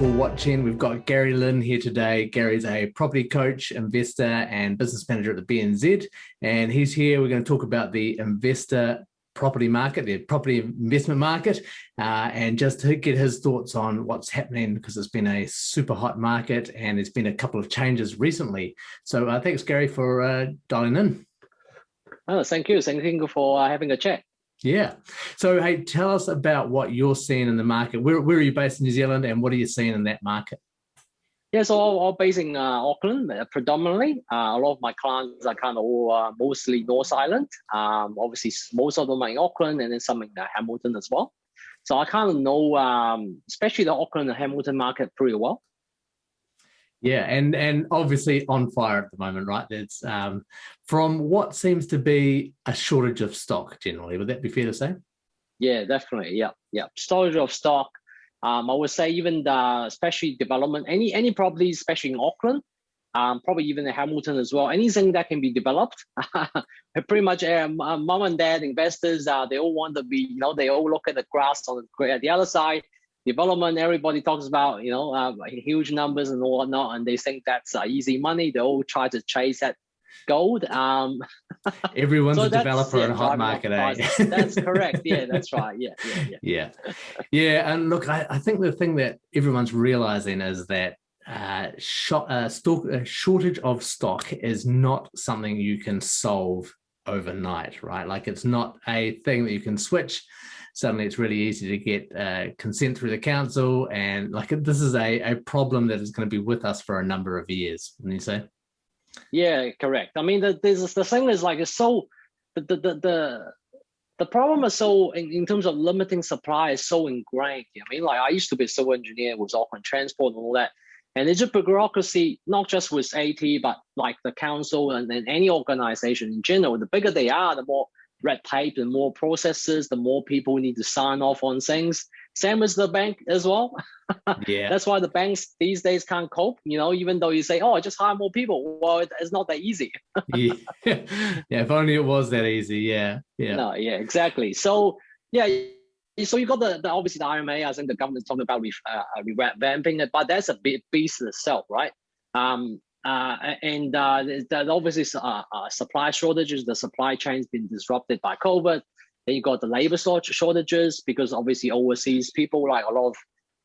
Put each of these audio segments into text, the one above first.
for watching. We've got Gary Lin here today. Gary's a property coach, investor, and business manager at the BNZ. And he's here. We're going to talk about the investor property market, the property investment market, uh, and just to get his thoughts on what's happening because it's been a super hot market and there's been a couple of changes recently. So uh, thanks, Gary, for uh, dialing in. Oh, thank you. Thank you for uh, having a chat. Yeah. So, hey, tell us about what you're seeing in the market. Where, where are you based in New Zealand and what are you seeing in that market? Yeah, so all, based in uh, Auckland uh, predominantly. Uh, a lot of my clients are kind of all uh, mostly North Island. Um, obviously, most of them are in Auckland and then some in uh, Hamilton as well. So I kind of know, um, especially the Auckland and Hamilton market pretty well. Yeah, and and obviously on fire at the moment, right? It's um, from what seems to be a shortage of stock generally. Would that be fair to say? Yeah, definitely. Yeah, yeah. Storage of stock. Um, I would say even the especially development, any any properties, especially in Auckland, um, probably even in Hamilton as well. Anything that can be developed, pretty much uh, mom and dad investors, uh, they all want to be, you know, they all look at the grass on the, the other side development, everybody talks about, you know, uh, huge numbers and whatnot, and they think that's uh, easy money. They all try to chase that gold. Um, Everyone's so a developer yeah, in a hot market, eh? that's correct. Yeah, that's right. Yeah, yeah, yeah. Yeah, yeah and look, I, I think the thing that everyone's realizing is that uh, short, uh, stock, a shortage of stock is not something you can solve overnight, right? Like it's not a thing that you can switch suddenly it's really easy to get uh, consent through the council. And like this is a, a problem that is going to be with us for a number of years, wouldn't you say? Yeah, correct. I mean, the, this, the thing is like, it's so, the, the, the, the, the problem is so, in, in terms of limiting supply is so ingrained. I mean, like I used to be a civil engineer with Auckland Transport and all that. And it's a bureaucracy, not just with AT, but like the council and, and any organization in general. The bigger they are, the more red tape, and more processes, the more people need to sign off on things. Same as the bank as well. yeah. That's why the banks these days can't cope, you know, even though you say, oh, just hire more people. Well, it's not that easy. yeah. yeah, if only it was that easy. Yeah. Yeah. No, yeah, exactly. So, yeah, so you got the, the obviously the RMA, I think the government's talking about re, uh, revamping it, but that's a big beast itself, right? Um, uh, and uh, that obviously uh, uh, supply shortages, the supply chain's been disrupted by COVID. Then you got the labor shortages because obviously overseas people, like a lot of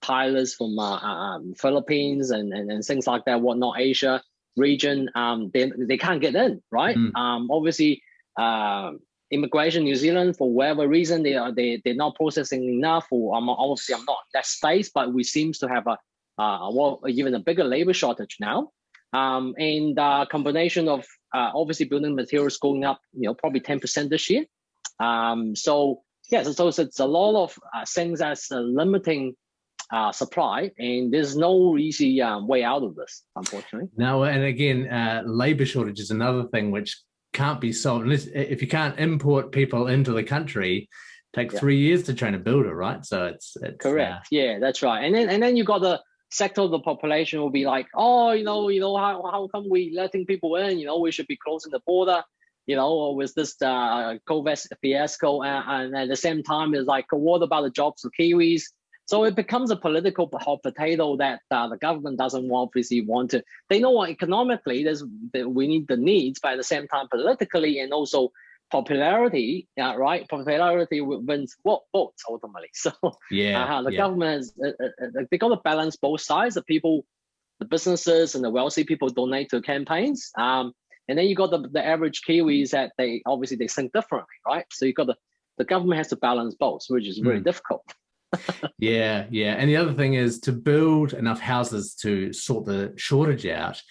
pilots from uh, uh, um, Philippines and, and, and things like that, whatnot, Asia region, um, they, they can't get in, right? Mm. Um, obviously, uh, immigration New Zealand, for whatever reason, they are they, they're not processing enough, or um, obviously I'm not that space, but we seems to have a, uh, well, even a bigger labor shortage now. Um, and uh, combination of uh, obviously building materials going up, you know, probably 10% this year. Um, so yeah, so, so it's a lot of uh, things that's uh, limiting uh, supply, and there's no easy um, way out of this, unfortunately. No, and again, uh, labor shortage is another thing which can't be solved unless if you can't import people into the country. Take yeah. three years to train a builder, right? So it's, it's correct. yeah, that's right. And then and then you got the sector of the population will be like, oh, you know, you know, how, how come we letting people in? You know, we should be closing the border. You know, with this uh, COVID fiasco, and, and, at the same time, it's like, what about the jobs for Kiwis? So it becomes a political hot potato that uh, the government doesn't obviously want to. They know economically there's we need the needs, but at the same time, politically and also popularity, yeah, right? Popularity wins what votes ultimately. So yeah, uh, the yeah. government is, uh, uh, uh, they got to balance both sides. The people, the businesses, and the wealthy people donate to campaigns. Um, and then you got the, the average Kiwis that they obviously they think differently, right? So you got the the government has to balance both, which is really mm. difficult. yeah, yeah. And the other thing is to build enough houses to sort the shortage out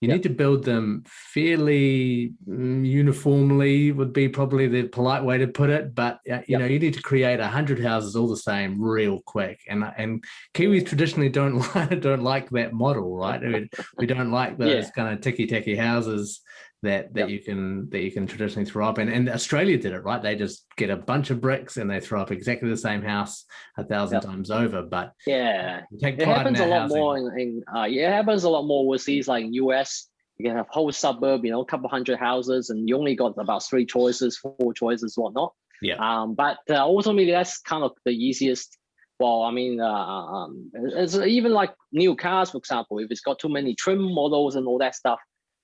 you yep. need to build them fairly mm, uniformly would be probably the polite way to put it but uh, you yep. know you need to create 100 houses all the same real quick and and kiwis traditionally don't don't like that model right we, we don't like those yeah. kind of ticky tacky houses that that yep. you can that you can traditionally throw up and and australia did it right? They just get a bunch of bricks and they throw up exactly the same house a thousand yep. times over. But yeah. it happens a lot housing. more in, in uh, yeah it happens a lot more overseas like us you can have whole suburb you know a couple hundred houses and you only got about three choices four choices whatnot. Yeah. Um but uh, ultimately that's kind of the easiest. Well, I mean, uh, um, it's even like new cars, for example, if it's got too many trim models and all that stuff,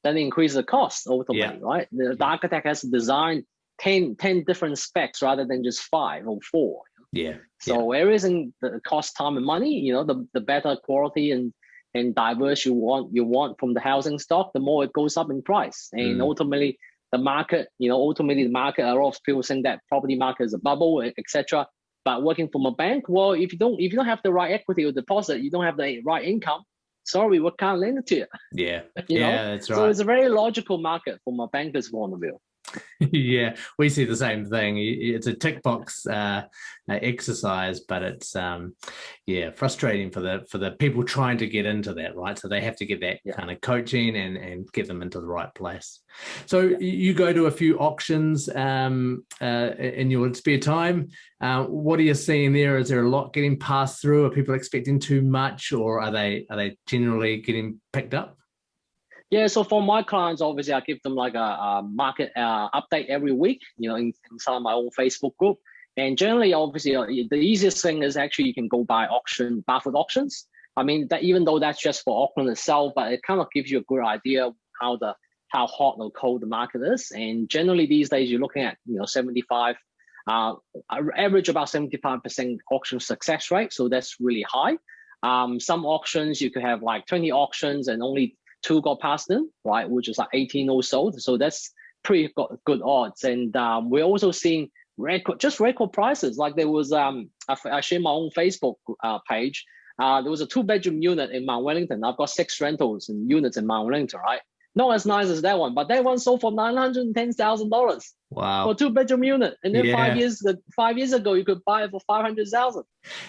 then it increases the cost ultimately, yeah. right? The, the, architect has to design 10, 10 different specs rather than just five or four. Yeah. So yeah. everything the cost time and money, you know, the, the better quality and and diverse you want you want from the housing stock, the more it goes up in price. And mm. ultimately the market, you know, ultimately the market, a lot of people saying that property market is a bubble, etc. But working from a bank, well, if you don't if you don't have the right equity or deposit, you don't have the right income. Sorry, we can't lend it to you. Yeah, you yeah, know? that's right. So it's a very logical market from a banker's point of view. yeah, we see the same thing. It's a tick box uh, exercise, but it's um, yeah frustrating for the for the people trying to get into that, right? So they have to get that yeah. kind of coaching and and get them into the right place. So yeah. you go to a few auctions um, uh, in your spare time. Uh, what are you seeing there? Is there a lot getting passed through? Are people expecting too much, or are they are they generally getting picked up? Yeah, so for my clients, obviously, I give them like a, a market uh, update every week, you know, in, inside my own Facebook group. And generally, obviously, uh, the easiest thing is actually you can go buy auction, Barfoot auctions. I mean, that even though that's just for Auckland itself, but it kind of gives you a good idea how the how hot or cold the market is. And generally, these days, you're looking at you know 75, uh, average about 75% auction success rate. So that's really high. Um, some auctions you could have like 20 auctions and only two got past them, right, which is like 18 or so. So that's pretty good odds. And um, we're also seeing record, just record prices. Like there was, um, I, I share my own Facebook uh, page. Uh, there was a two bedroom unit in Mount Wellington. I've got six rentals and units in Mount Wellington, right? Not as nice as that one, but that one sold for nine hundred and ten thousand dollars. Wow! For two bedroom unit, and then yeah. five years five years ago, you could buy it for five hundred thousand.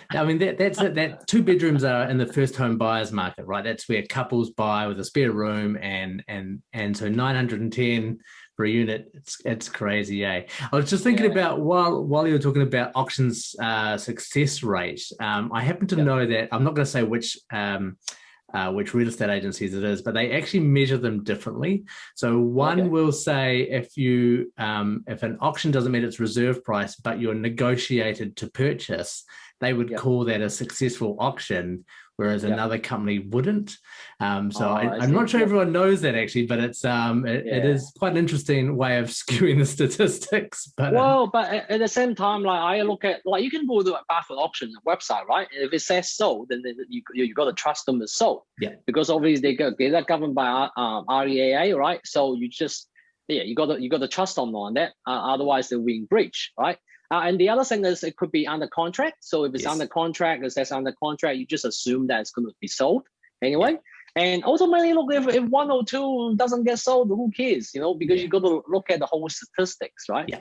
I mean, that that's it. That two bedrooms are in the first home buyers market, right? That's where couples buy with a spare room, and and and so nine hundred and ten per unit. It's it's crazy, eh? I was just thinking yeah. about while while you were talking about auctions uh, success rate. Um, I happen to yep. know that I'm not going to say which. Um, uh, which real estate agencies it is, but they actually measure them differently. So one okay. will say if you um, if an auction doesn't meet its reserve price, but you're negotiated to purchase, they would yep. call that a successful auction whereas yep. another company wouldn't. Um, so oh, I, am not sure everyone knows that actually, but it's um, it, yeah. it is quite an interesting way of skewing the statistics. But uh, well, um, but at the same time, like I look at like you can go to a Barfoot auction website, right? If it says sold, then you you got to trust them as sold. Yeah. Because obviously they get they're governed by um, REAA, right? So you just yeah, you got to you got to trust them on that. Uh, otherwise, they'll be in breach, right? Uh, and the other thing is it could be under contract. So if it's yes. under contract, it says under contract, you just assume that it's going to be sold anyway. Yeah. And ultimately, look, if, if one or two doesn't get sold, who cares? You know, because yeah. you got to look at the whole statistics, right? Yeah.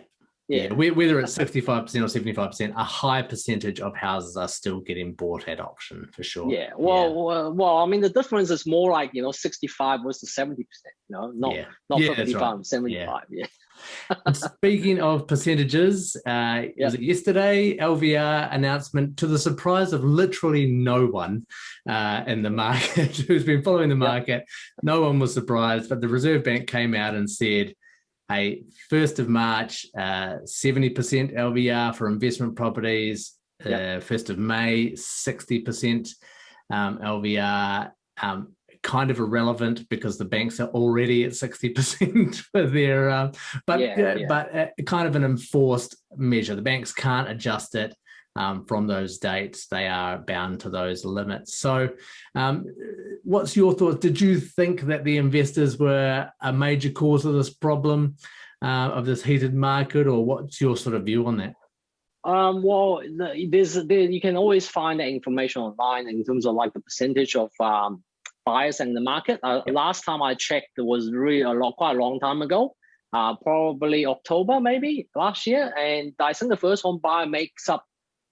Yeah. yeah. Whether it's 65% or 75%, a high percentage of houses are still getting bought at auction for sure. Yeah. Well, yeah. well, well, I mean, the difference is more like, you know, 65 versus 70%, you know, not, yeah. not yeah, 55, right. 75. Yeah. Speaking of percentages, uh, yep. was it yesterday? LVR announcement to the surprise of literally no one uh, in the market who's been following the market. Yep. No one was surprised, but the Reserve Bank came out and said, "Hey, first of March, uh, seventy percent LVR for investment properties. Yep. Uh, first of May, sixty percent um, LVR." Um, kind of irrelevant because the banks are already at 60% for their, uh, but, yeah, uh, yeah. but uh, kind of an enforced measure. The banks can't adjust it um, from those dates. They are bound to those limits. So um, what's your thoughts? Did you think that the investors were a major cause of this problem, uh, of this heated market, or what's your sort of view on that? Um, well, there's there, you can always find that information online in terms of like the percentage of um, buyers in the market. Uh, last time I checked, it was really a lot, quite a long time ago, uh, probably October maybe last year. And I think the first home buyer makes up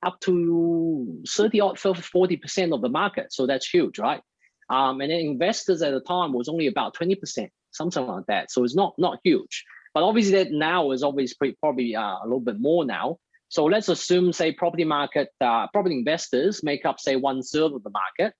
up to 30 or 40% of the market. So that's huge, right? Um, and then investors at the time was only about 20%, something like that. So it's not not huge. But obviously that now is obviously probably uh, a little bit more now. So let's assume, say, property market, uh, property investors make up, say, one third of the market.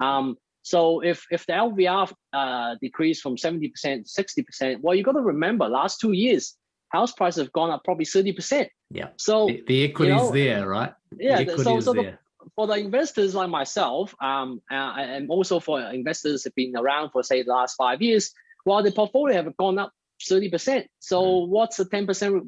Um, so if if the LVR uh, decreased from 70% to 60%, well, you got to remember last two years, house prices have gone up probably 30%. Yeah. So the, the is you know, there, right? Yeah. so, so the, for the investors like myself, um, uh, and also for investors have been around for say the last five years, while the portfolio have gone up 30%. So mm. what's the 10%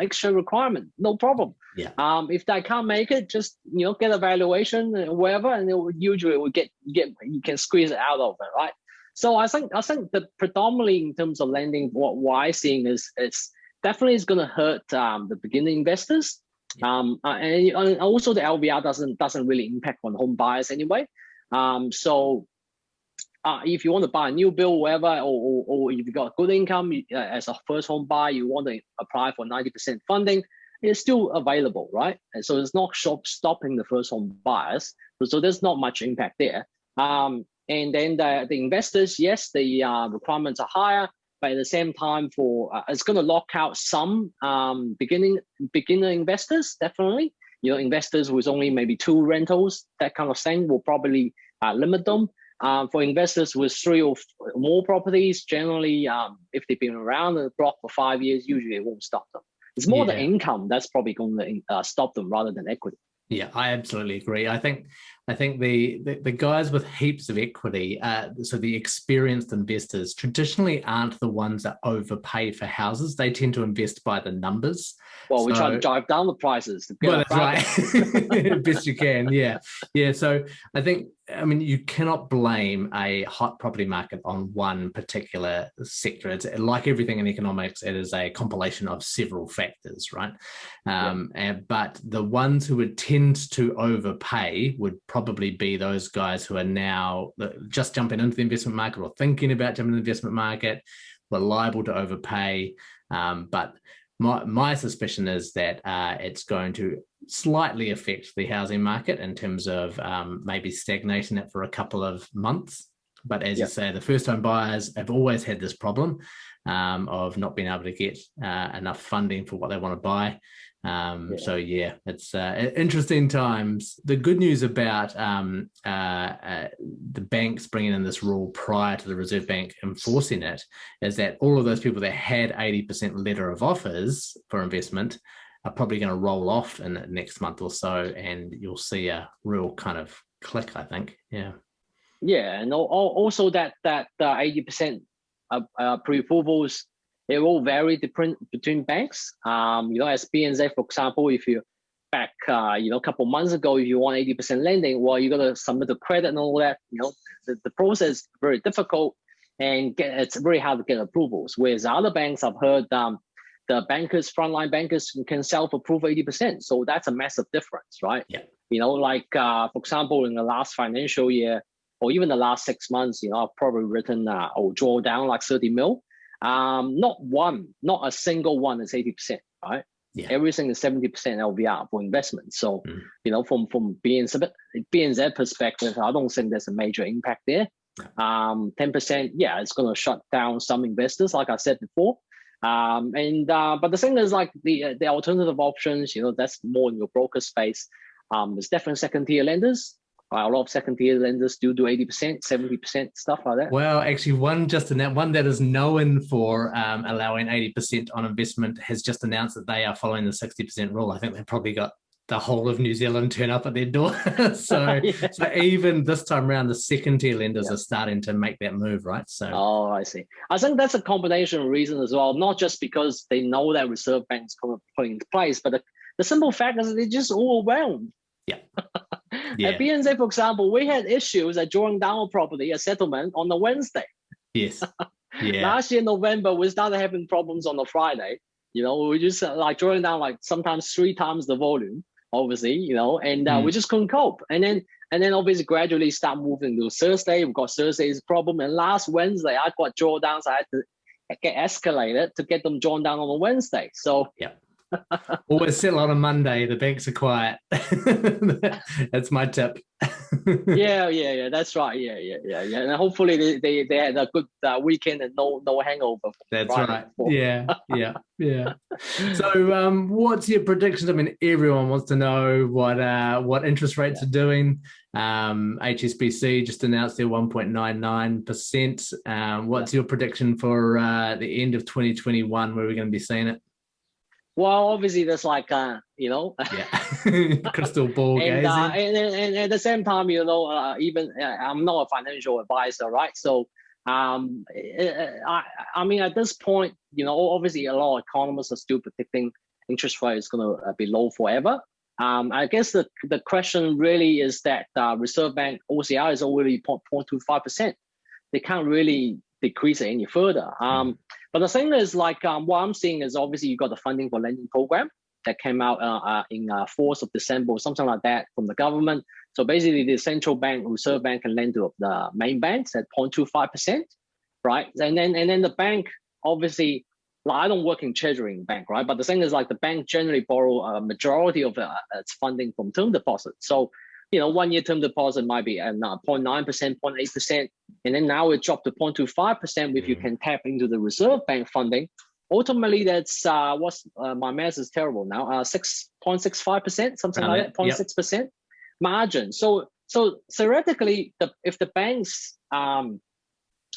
extra requirement? No problem. Yeah. Um, if they can't make it, just you know get a valuation or whatever, and it will, usually will get get you can squeeze it out of it, right? So I think I think the predominantly in terms of lending, what, what I'm seeing is it's definitely is going to hurt um, the beginning investors. Um, uh, and, and, also the LVR doesn't doesn't really impact on home buyers anyway. Um, so uh, if you want to buy a new build, whatever, or, or, or if you've got good income uh, as a first home buyer, you want to apply for 90% funding, it's still available, right? And so it's not shop stopping the first home buyers. So, so there's not much impact there. Um, and then the, the investors, yes, the uh, requirements are higher, but at the same time, for uh, it's going to lock out some um, beginning beginner investors, definitely. You know, investors with only maybe two rentals, that kind of thing, will probably uh, limit them. Um, for investors with three or more properties, generally, um, if they've been around the block for five years, usually it won't stop them. It's more yeah. the income that's probably going to uh, stop them rather than equity. Yeah, I absolutely agree. I think I think the, the, the guys with heaps of equity, uh, so the experienced investors, traditionally aren't the ones that overpay for houses. They tend to invest by the numbers. Well, so, we try to drive down the prices. well, that's right. Best you can. Yeah, yeah. So I think I mean, you cannot blame a hot property market on one particular sector. It's like everything in economics, it is a compilation of several factors, right? Um, yeah. and, but the ones who would tend to overpay would probably be those guys who are now just jumping into the investment market or thinking about jumping into the investment market, were liable to overpay. Um, but my, my suspicion is that uh, it's going to slightly affect the housing market in terms of um, maybe stagnating it for a couple of months. But as yep. you say, the first home buyers have always had this problem um, of not being able to get uh, enough funding for what they want to buy. Um, yeah. So yeah, it's uh, interesting times. The good news about um, uh, uh, the banks bringing in this rule prior to the Reserve Bank enforcing it is that all of those people that had 80% letter of offers for investment are probably going to roll off in the next month or so, and you'll see a real kind of click. I think, yeah. Yeah, and also that that 80% uh, pre-approvals it will vary different between banks. Um, you know, as BNZ, for example, if you back, uh, you know, a couple months ago, if you want 80% lending, well, you got to submit the credit and all that. You know, the, the process is very difficult and get, it's very hard to get approvals. Whereas other banks, I've heard um, the bankers, frontline bankers can self-approve 80%. So that's a massive difference, right? Yeah. You know, like, uh, for example, in the last financial year, or even the last six months, you know, I've probably written uh, or draw down like 30 mil. Um, not one, not a single one is 80%, right? Yeah. Everything is 70% LVR for investment. So, mm. you know, from from BNZ, BNZ perspective, I don't think there's a major impact there. Um, 10%, yeah, it's going to shut down some investors, like I said before. Um, and uh, but the thing is, like the the alternative options, you know, that's more in your broker space. Um, there's definitely second tier lenders a lot of second tier lenders do do 80%, 70% stuff like that. Well, actually one just announced, one that is known for um, allowing 80% on investment has just announced that they are following the 60% rule. I think they've probably got the whole of New Zealand turn up at their door. so, yeah. so even this time around, the second tier lenders yeah. are starting to make that move, right? So, oh, I see. I think that's a combination of reasons as well, not just because they know that Reserve Bank's putting into place, but the, the simple fact is they're just overwhelmed. Yeah. yeah. At BNZ, for example, we had issues at drawing down a property, a settlement on the Wednesday. Yes. Yeah. Last year, November, we started having problems on the Friday. You know, we just uh, like drawing down like sometimes three times the volume, obviously, you know, and uh, mm. we just couldn't cope. And then and then obviously gradually start moving to Thursday. We've got Thursday's problem. And last Wednesday, I got drawdowns. I had to get escalated to get them drawn down on a Wednesday. So yeah Always settle on a Monday. The banks are quiet. that's my tip. yeah, yeah, yeah. That's right. Yeah, yeah, yeah, yeah. And hopefully they, they, they had a good uh, weekend and no no hangover. That's right. Before. Yeah, yeah, yeah. So, um, what's your prediction? I mean, everyone wants to know what uh, what interest rates yeah. are doing. Um, HSBC just announced their 1.99%. Um, what's your prediction for uh, the end of 2021 where we're going to be seeing it? Well, obviously, there's like, uh, you know, yeah. crystal ball and, uh, gazing. and, and at the same time, you know, uh, even uh, I'm not a financial advisor, right? So um, I, I mean, at this point, you know, obviously a lot of economists are still predicting interest rate is going to be low forever. Um, I guess the, the question really is that uh, Reserve Bank OCR is already 0.25%. They can't really decrease it any further. Um, but the thing is like um, what I'm seeing is obviously you got the funding for lending program that came out uh, uh, in uh, 4th of December or something like that from the government. So basically the central bank, or Reserve Bank can lend to the main banks at 0.25%, right? And then, and then the bank obviously like I don't work in treasury bank, right? But the thing is like the bank generally borrow a majority of uh, its funding from term deposits. So, you know, one year term deposit might be at 0.9%, 0.8%, and then now it dropped to 0.25% if you can tap into the reserve bank funding. Ultimately, that's uh, what's uh, my math is terrible now, uh, 6.65%, something like that, 0.6% yep. margin. So, so theoretically, the, if the banks um,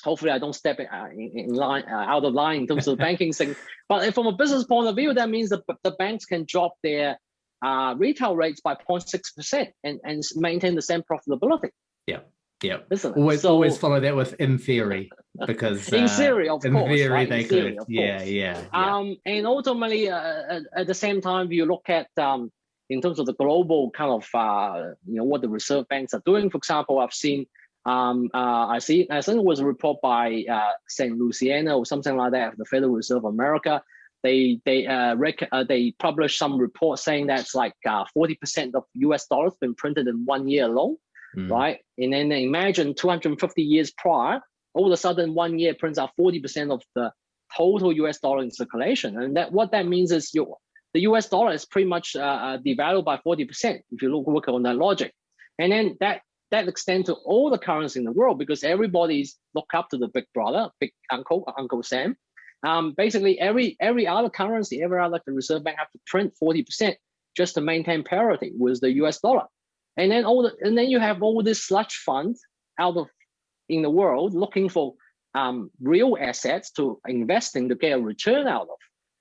hopefully I don't step in, uh, in, line uh, out of line in terms of the banking thing. But from a business point of view, that means that the banks can drop their uh, retail rates by 0.6% and, and maintain the same profitability. Yeah. Yeah. Always, so, always follow that with in theory because in uh, theory, of in course, theory right? they in could. Theory, yeah, yeah, yeah, Um, and ultimately, uh, at, the same time, if you look at um, in terms of the global kind of uh, you know what the reserve banks are doing. For example, I've seen um, uh, I see. I think it was a report by uh, Saint Luciana or something like that, the Federal Reserve of America. They they uh, rec- uh, they published some report saying that's like uh, forty percent of U.S. dollars been printed in one year alone, mm. right? And then imagine two hundred and fifty years prior, all of a sudden one year prints out forty percent of the total U.S. dollar in circulation, and that what that means is you the U.S. dollar is pretty much uh, devalued by forty percent if you look work on that logic, and then that that extends to all the currency in the world because everybody's look up to the big brother, big uncle, Uncle Sam. Um, basically, every every other currency, every other the Reserve Bank have to print 40% just to maintain parity with the US dollar. And then all the, and then you have all this sludge funds out of in the world looking for um, real assets to invest in to get a return out of.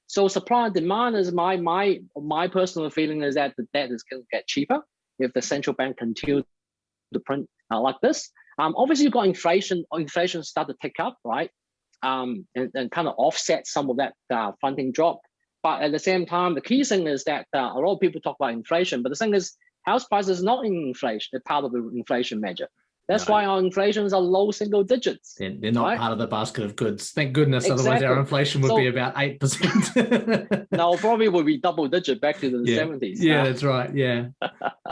So supply and demand is my my my personal feeling is that the debt is going to get cheaper if the central bank continues to print uh, like this. Um, obviously, you've got inflation. Inflation start to tick up, right? Um, and, and kind of offset some of that uh, funding drop. But at the same time, the key thing is that uh, a lot of people talk about inflation, but the thing is, house prices not in inflation, part of the inflation measure. That's no. why our inflations are low single digits. They're, they're not right? part of the basket of goods. Thank goodness. Exactly. Otherwise, our inflation would so, be about 8%. no, probably would be double digit back to the yeah. 70s. Yeah, uh, that's right. Yeah.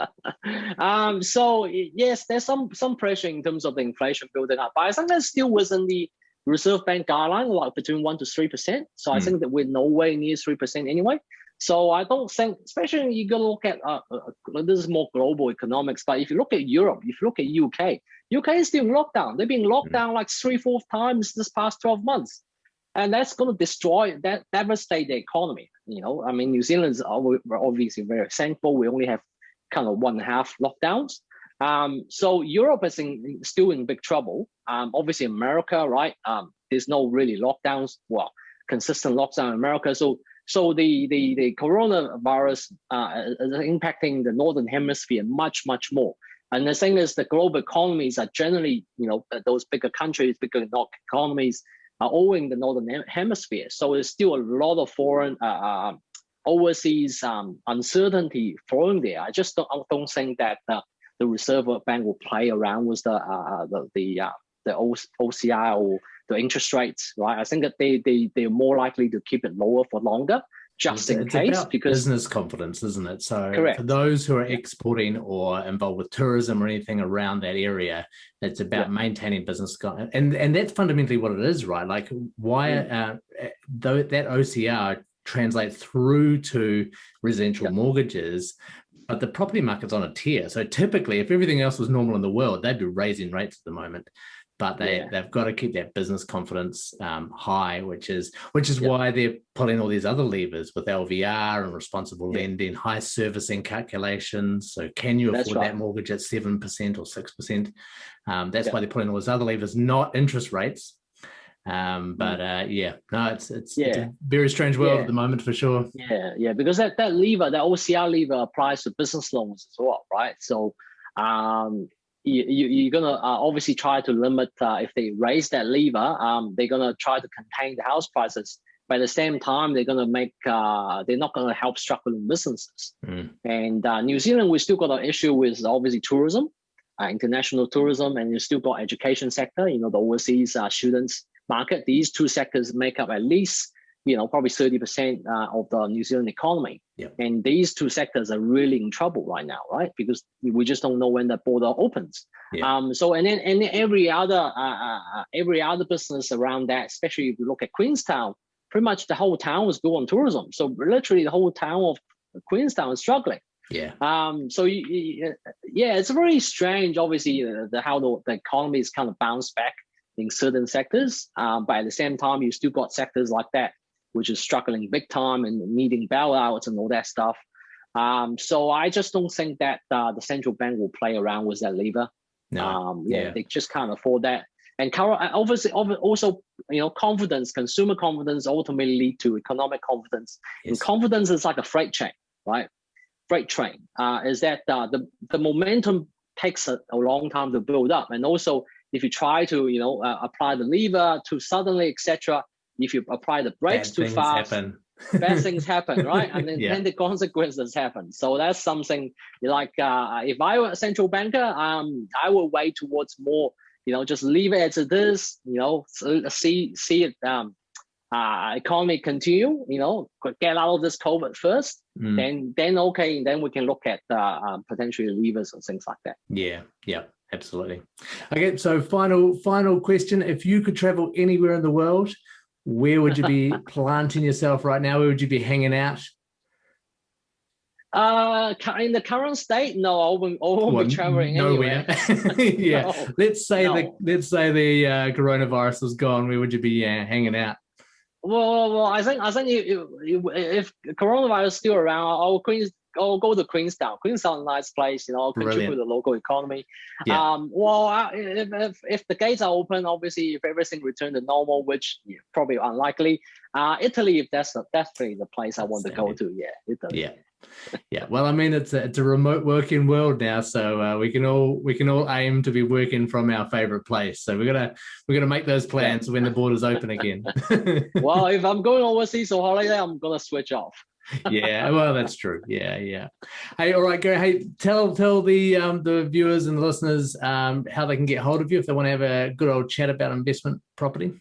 um, so, yes, there's some, some pressure in terms of the inflation building up. But I think that's still within the Reserve Bank guideline, like between 1% to 3%. So mm. I hmm. think that we're nowhere near 3% anyway. So I don't think, especially you got to look at uh, uh, uh, this is more global economics. But if you look at Europe, if you look at UK, UK is still in lockdown. They've been locked mm. down like three, four times this past 12 months, and that's going to destroy that, devastate the economy. You know, I mean, New Zealand is obviously very thankful. We only have kind of one and a half lockdowns. Um, so Europe is in, still in big trouble. Um, obviously, America, right? Um, there's no really lockdowns. Well, consistent lockdown in America. So so the, the, the coronavirus uh, is impacting the Northern hemisphere much, much more. And the thing is the global economies are generally, you know, those bigger countries, bigger economies are owing the Northern hemisphere. So there's still a lot of foreign uh, uh, overseas um, uncertainty flowing there. I just don't, don't think that uh, the Reserve Bank will play around with the uh, the the, uh, the OCR or the interest rates, right? I think that they they they're more likely to keep it lower for longer, just it's, in it's case. because business confidence, isn't it? So correct. for those who are exporting or involved with tourism or anything around that area, it's about yeah. maintaining business, and and that's fundamentally what it is, right? Like why mm. uh, though that OCR translate through to residential mortgages but the property market's on a tear. So typically, if everything else was normal in the world, they'd be raising rates at the moment but they yeah. they've got to keep their business confidence um, high, which is which is why they're pulling all these other levers with LVR and responsible yeah. lending, high servicing calculations. So can you afford right. that mortgage at seven percent or six percent? Um, that's why they're pulling all those other levers, not interest rates. Um, but uh, yeah, no, it's it's, Yeah. it's a very strange world Yeah. at the moment for sure. Yeah, yeah, because that, that lever, that OCR lever applies to business loans as well, right? So um, you, you, you're gonna uh, obviously try to limit uh, if they raise that lever, um, they're gonna try to contain the house prices. But at the same time, they're gonna make uh, they're not gonna help struggling businesses. Mm. And uh, New Zealand, we still got an issue with obviously tourism, uh, international tourism, and you still got education sector. You know, the overseas uh, students market. These two sectors make up at least you know probably thirty percent uh, of the New Zealand economy. Yep. And these two sectors are really in trouble right now, right? Because we just don't know when the border opens. Yeah. Um. So and then and then every other uh, uh, uh, every other business around that, especially if you look at Queenstown, pretty much the whole town was built on tourism. So literally the whole town of Queenstown is struggling. Yeah, Um, so you, you, yeah, it's very strange. Obviously, uh, the how the, the economy is kind of bounced back in certain sectors, um, but at the same time, you still got sectors like that which is struggling big time and needing bailouts and all that stuff. Um, so I just don't think that uh, the central bank will play around with that lever. no, Um, yeah, yeah. they just can't afford that. And uh, obviously, also, you know, confidence, consumer confidence ultimately lead to economic confidence. And confidence is like a freight train, right? Freight train uh, is that uh, the the momentum takes a, a long time to build up, and also if you try to, you know, uh, apply the lever too suddenly, etc. If you apply the brakes Bad too fast, happen. bad things happen, right? And then, Yeah. then the consequences happen. So that's something like uh, if I were a central banker, um, I would wait towards more, you know, just leave it as it is, you know, see see it um, uh, economy continue, you know, get out of this COVID first, Mm. then then okay, then we can look at uh, uh, potentially levers and things like that. Yeah, yeah, absolutely. Okay, so final final question: If you could travel anywhere in the world, where would you be planting yourself right now? Where would you be hanging out? Uh, in the current state, no, I won't, I won't Well, be traveling nowhere. anywhere. yeah. No. Let's say the let's say the uh, coronavirus was gone. Where would you be uh, hanging out? Well, well, well, I think I think if, if coronavirus is still around, I'll Queens, I'll go to Queenstown. Queenstown, nice place, you know, contribute Brilliant. to the local economy. Yeah. Um, well, if, if if the gates are open, obviously, if everything returned to normal, which yeah, probably unlikely, uh, Italy, if that's the, definitely the place I want to go to. Yeah, Italy. Yeah. Yeah. Well, I mean, it's a, it's a remote working world now, so uh, we can all we can all aim to be working from our favorite place. So we're gonna we're gonna make those plans when the borders open again. well, if I'm going overseas on holiday, I'm gonna switch off. Yeah, well, that's true. Yeah, yeah. Hey, all right, Gary. Hey, tell tell the um, the viewers and the listeners um, how they can get hold of you if they want to have a good old chat about investment property.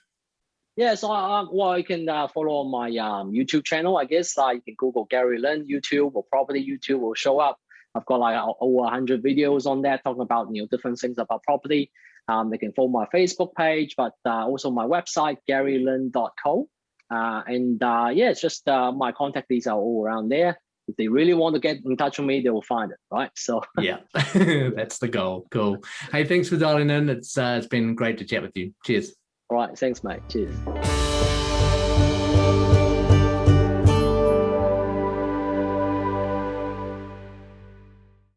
Yeah, so uh, well, you can uh, follow my um, YouTube channel. I guess uh, you can Google Gary Lin YouTube or property YouTube will show up. I've got like over 100 videos on there talking about you know different things about property. Um, they can follow my Facebook page, but uh, also my website garylin.co. Uh, and uh, yeah, it's just uh, my contact details are all around there. If they really want to get in touch with me, they will find it, right? So Yeah, that's the goal. Cool. Hey, thanks for dialing in. It's uh, it's been great to chat with you. Cheers. all right, thanks, mate. Cheers.